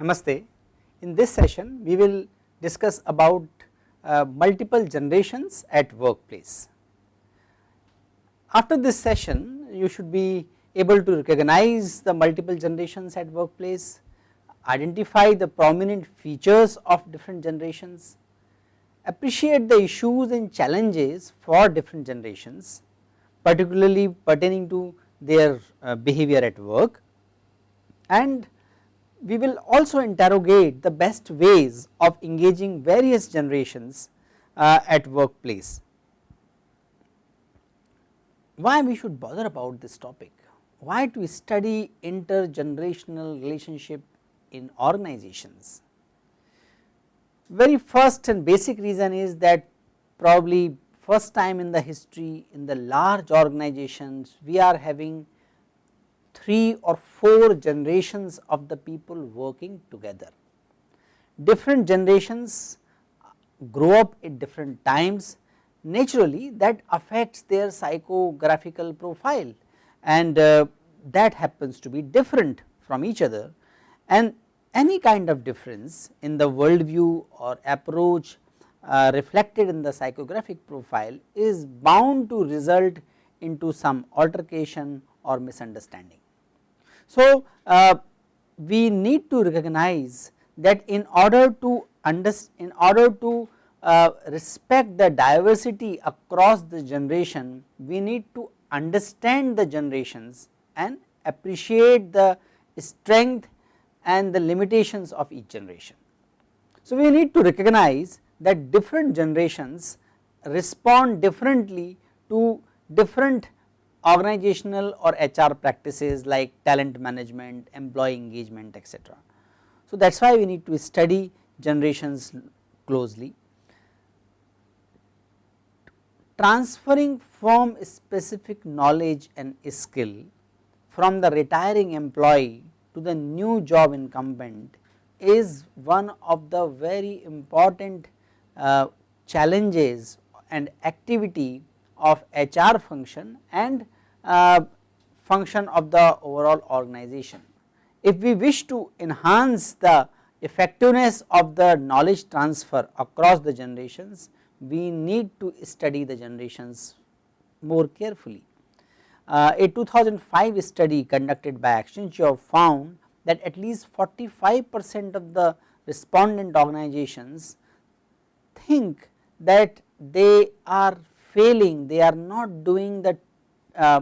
Namaste. In this session we will discuss about uh, multiple generations at workplace. After this session you should be able to recognize the multiple generations at workplace, identify the prominent features of different generations, appreciate the issues and challenges for different generations particularly pertaining to their uh, behavior at work and we will also interrogate the best ways of engaging various generations uh, at workplace. Why we should bother about this topic? Why to study intergenerational relationship in organizations? Very first and basic reason is that probably first time in the history in the large organizations we are having 3 or 4 generations of the people working together. Different generations grow up at different times naturally that affects their psychographical profile and uh, that happens to be different from each other and any kind of difference in the worldview or approach uh, reflected in the psychographic profile is bound to result into some altercation or misunderstanding. So, uh, we need to recognize that in order to understand in order to uh, respect the diversity across the generation we need to understand the generations and appreciate the strength and the limitations of each generation. So, we need to recognize that different generations respond differently to different organizational or HR practices like talent management, employee engagement etc. So, that is why we need to study generations closely. Transferring from specific knowledge and skill from the retiring employee to the new job incumbent is one of the very important uh, challenges and activity of HR function and uh, function of the overall organization. If we wish to enhance the effectiveness of the knowledge transfer across the generations, we need to study the generations more carefully. Uh, a 2005 study conducted by Accenture found that at least 45 percent of the respondent organizations think that they are failing, they are not doing the uh,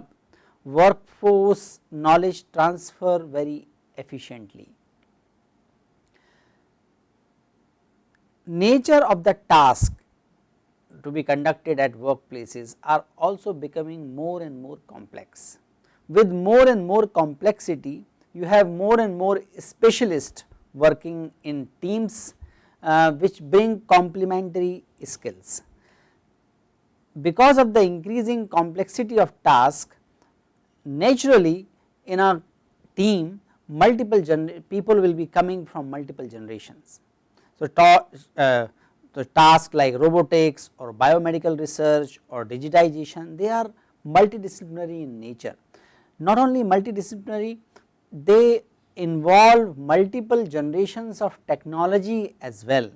workforce knowledge transfer very efficiently. Nature of the task to be conducted at workplaces are also becoming more and more complex. With more and more complexity you have more and more specialists working in teams uh, which bring complementary skills. Because of the increasing complexity of task naturally in a team multiple people will be coming from multiple generations. So, uh, the tasks like robotics or biomedical research or digitization they are multidisciplinary in nature. Not only multidisciplinary they involve multiple generations of technology as well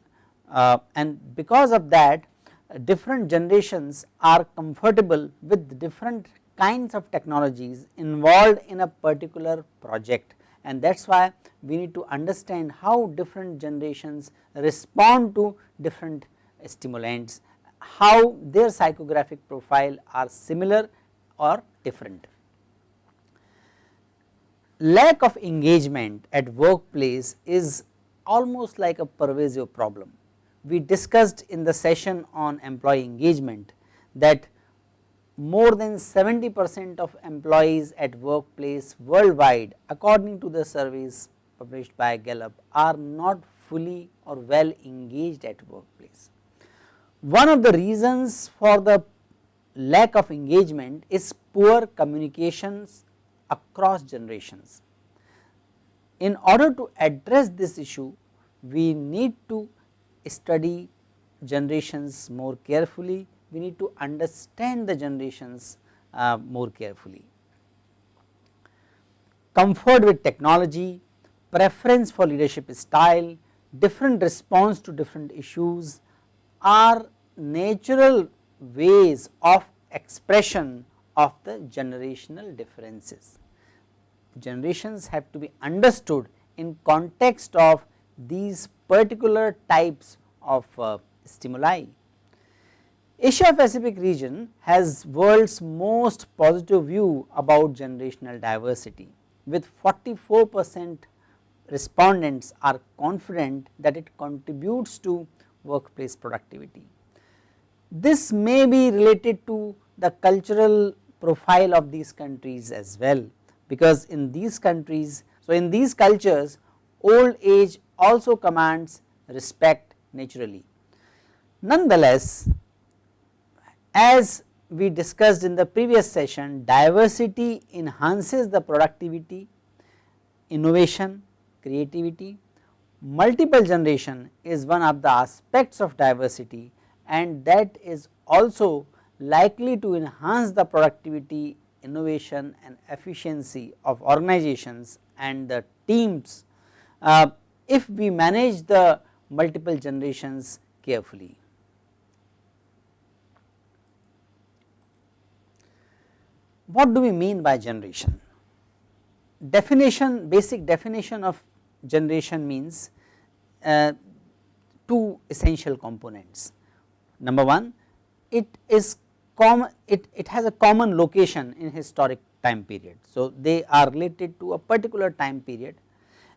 uh, and because of that different generations are comfortable with different kinds of technologies involved in a particular project and that is why we need to understand how different generations respond to different stimulants, how their psychographic profile are similar or different. Lack of engagement at workplace is almost like a pervasive problem. We discussed in the session on employee engagement that more than 70 percent of employees at workplace worldwide according to the surveys published by Gallup are not fully or well engaged at workplace. One of the reasons for the lack of engagement is poor communications across generations. in order to address this issue we need to study generations more carefully, we need to understand the generations uh, more carefully. Comfort with technology, preference for leadership style, different response to different issues are natural ways of expression of the generational differences. Generations have to be understood in context of these particular types of uh, stimuli. Asia Pacific region has world's most positive view about generational diversity with 44 percent respondents are confident that it contributes to workplace productivity. This may be related to the cultural profile of these countries as well because in these countries, so in these cultures old age also commands respect naturally. Nonetheless, as we discussed in the previous session diversity enhances the productivity, innovation, creativity. Multiple generation is one of the aspects of diversity and that is also likely to enhance the productivity, innovation and efficiency of organizations and the teams uh, if we manage the multiple generations carefully. What do we mean by generation? Definition, basic definition of generation means uh, two essential components. Number one, it is common, it, it has a common location in historic time period. So, they are related to a particular time period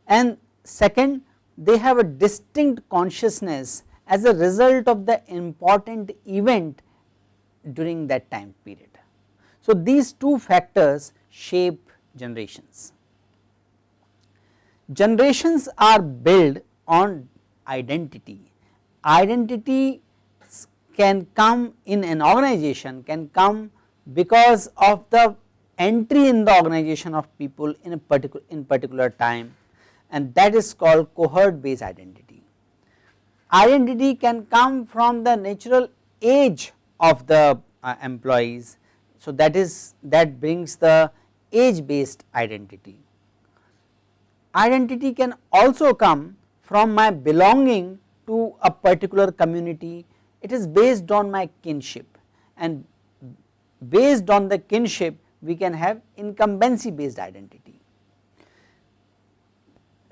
and second they have a distinct consciousness as a result of the important event during that time period. So, these two factors shape generations. Generations are built on identity. Identity can come in an organization can come because of the entry in the organization of people in a particular in particular time and that is called cohort based identity. Identity can come from the natural age of the uh, employees. So, that is that brings the age based identity. Identity can also come from my belonging to a particular community, it is based on my kinship and based on the kinship we can have incumbency based identity.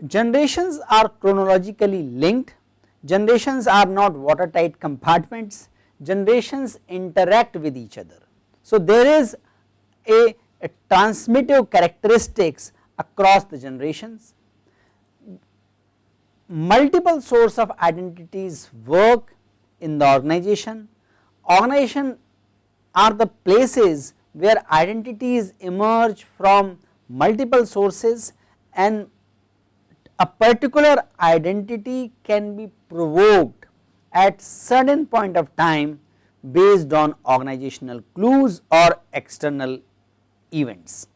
Generations are chronologically linked, generations are not watertight compartments, generations interact with each other. So, there is a, a transmittive characteristics across the generations. Multiple source of identities work in the organization. Organization are the places where identities emerge from multiple sources and a particular identity can be provoked at certain point of time based on organizational clues or external events.